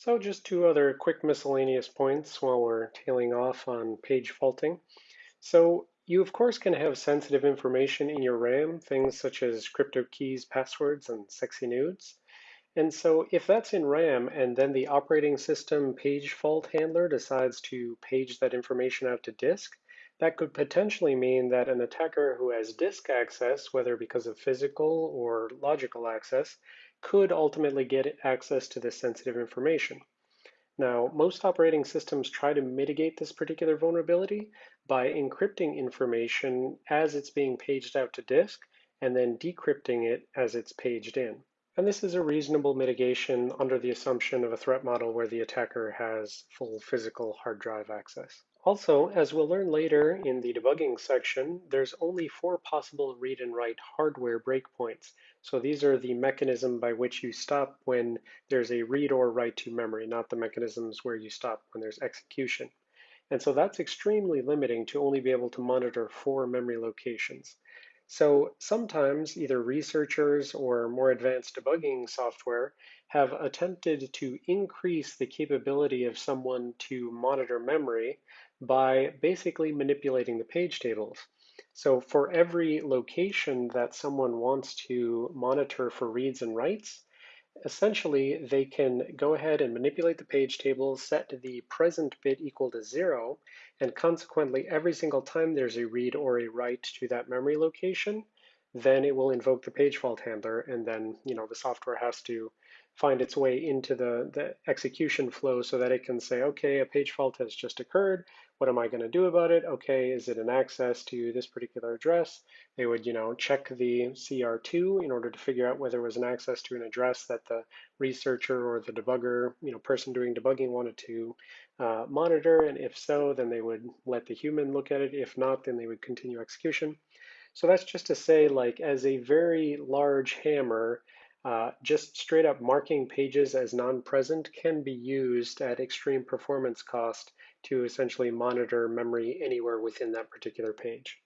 So just two other quick miscellaneous points while we're tailing off on page faulting. So you of course can have sensitive information in your RAM, things such as crypto keys, passwords, and sexy nudes. And so if that's in RAM and then the operating system page fault handler decides to page that information out to disk, that could potentially mean that an attacker who has disk access, whether because of physical or logical access, could ultimately get access to this sensitive information. Now, most operating systems try to mitigate this particular vulnerability by encrypting information as it's being paged out to disk and then decrypting it as it's paged in. And this is a reasonable mitigation under the assumption of a threat model where the attacker has full physical hard drive access. Also, as we'll learn later in the debugging section, there's only four possible read and write hardware breakpoints. So these are the mechanism by which you stop when there's a read or write to memory, not the mechanisms where you stop when there's execution. And so that's extremely limiting to only be able to monitor four memory locations. So sometimes either researchers or more advanced debugging software have attempted to increase the capability of someone to monitor memory by basically manipulating the page tables. So for every location that someone wants to monitor for reads and writes, essentially they can go ahead and manipulate the page table, set the present bit equal to zero, and consequently every single time there's a read or a write to that memory location, then it will invoke the page fault handler and then you know the software has to find its way into the, the execution flow so that it can say, okay, a page fault has just occurred. What am I going to do about it? Okay, is it an access to this particular address? They would, you know, check the CR2 in order to figure out whether it was an access to an address that the researcher or the debugger, you know, person doing debugging wanted to uh, monitor. And if so, then they would let the human look at it. If not, then they would continue execution. So that's just to say, like, as a very large hammer, uh, just straight up marking pages as non-present can be used at extreme performance cost to essentially monitor memory anywhere within that particular page.